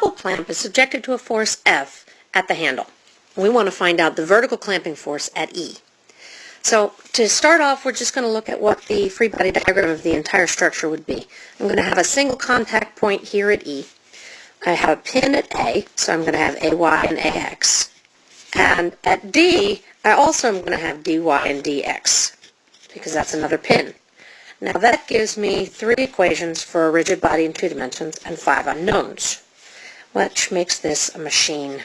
toggle clamp is subjected to a force F at the handle. We want to find out the vertical clamping force at E. So to start off, we're just going to look at what the free body diagram of the entire structure would be. I'm going to have a single contact point here at E. I have a pin at A, so I'm going to have AY and AX. And at D, I also am going to have DY and DX, because that's another pin. Now that gives me three equations for a rigid body in two dimensions and five unknowns, which makes this a machine.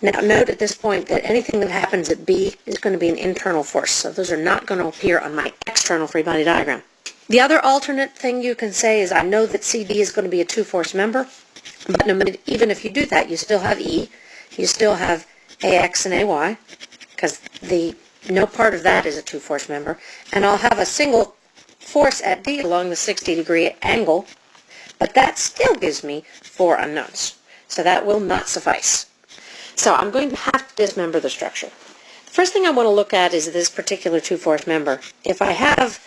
Now note at this point that anything that happens at B is going to be an internal force, so those are not going to appear on my external free body diagram. The other alternate thing you can say is I know that CD is going to be a two-force member, but no, even if you do that, you still have E, you still have AX and AY, because the no part of that is a two-force member, and I'll have a single force at D along the 60 degree angle, but that still gives me four unknowns. So that will not suffice. So I'm going to have to dismember the structure. The first thing I want to look at is this particular two-force member. If I have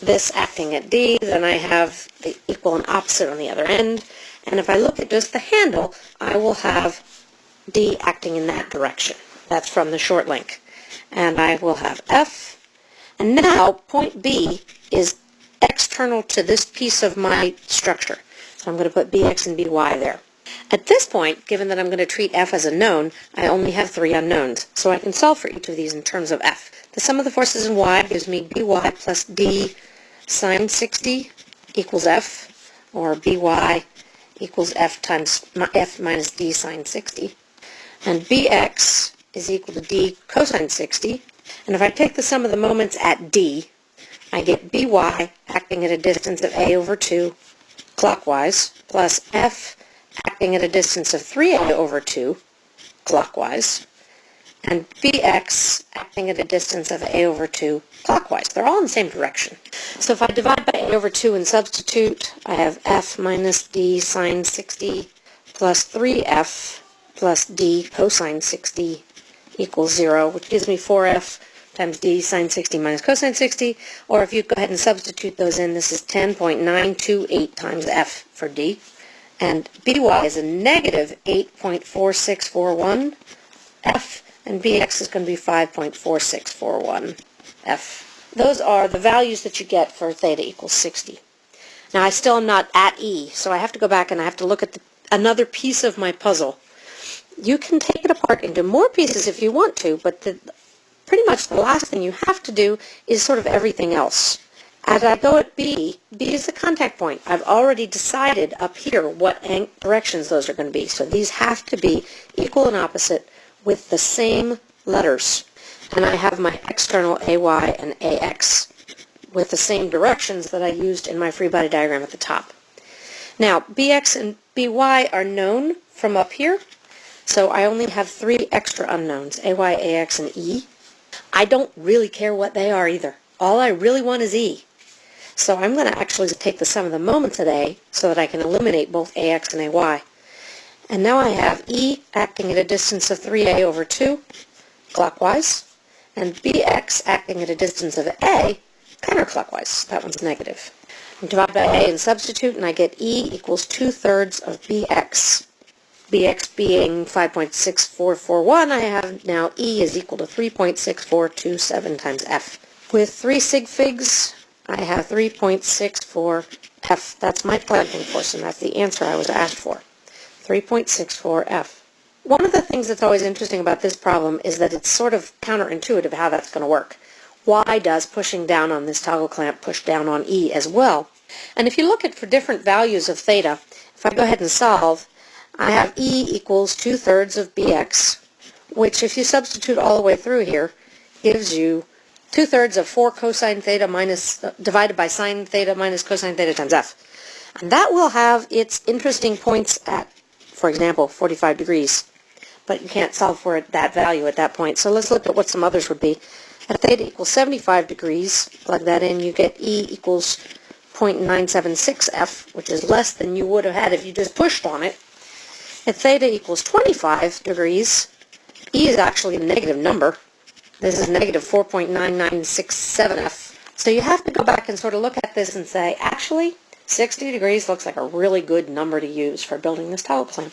this acting at D, then I have the equal and opposite on the other end. And if I look at just the handle, I will have D acting in that direction. That's from the short link. And I will have F. And now point B is external to this piece of my structure. So I'm going to put BX and BY there. At this point, given that I'm going to treat f as a known, I only have three unknowns, so I can solve for each of these in terms of f. The sum of the forces in y gives me by plus d sine 60 equals f, or by equals f times f minus d sine 60. And bx is equal to d cosine 60. And if I take the sum of the moments at d, I get by acting at a distance of a over 2 clockwise plus f acting at a distance of 3a over 2 clockwise, and bx acting at a distance of a over 2 clockwise. They're all in the same direction. So if I divide by a over 2 and substitute, I have f minus d sine 60 plus 3f plus d cosine 60 equals 0, which gives me 4f times d sine 60 minus cosine 60, or if you go ahead and substitute those in, this is 10.928 times f for d and by is a negative 8.4641 f, and bx is going to be 5.4641 f. Those are the values that you get for theta equals 60. Now I still am not at E, so I have to go back and I have to look at the, another piece of my puzzle. You can take it apart into more pieces if you want to, but the, pretty much the last thing you have to do is sort of everything else. As I go at B, B is the contact point. I've already decided up here what directions those are going to be. So these have to be equal and opposite with the same letters. And I have my external AY and AX with the same directions that I used in my free body diagram at the top. Now, BX and BY are known from up here, so I only have three extra unknowns, AY, AX, and E. I don't really care what they are either. All I really want is E. So I'm going to actually take the sum of the moments at A so that I can eliminate both AX and AY. And now I have E acting at a distance of 3A over 2 clockwise, and BX acting at a distance of A counterclockwise. That one's negative. Divide by A and substitute, and I get E equals 2 thirds of BX. BX being 5.6441, I have now E is equal to 3.6427 times F. With three sig figs, I have 3.64 F. That's my clamping force, and that's the answer I was asked for. 3.64 F. One of the things that's always interesting about this problem is that it's sort of counterintuitive how that's going to work. Why does pushing down on this toggle clamp push down on E as well? And if you look at for different values of theta, if I go ahead and solve, I have E equals 2 thirds of BX, which if you substitute all the way through here, gives you two-thirds of 4 cosine theta minus, uh, divided by sine theta minus cosine theta times f. And that will have its interesting points at, for example, 45 degrees. But you can't solve for it, that value at that point. So let's look at what some others would be. At theta equals 75 degrees, plug that in, you get E equals 0.976 f, which is less than you would have had if you just pushed on it. At theta equals 25 degrees, E is actually a negative number, this is negative 4.9967F. So you have to go back and sort of look at this and say, actually, 60 degrees looks like a really good number to use for building this toggle clamp.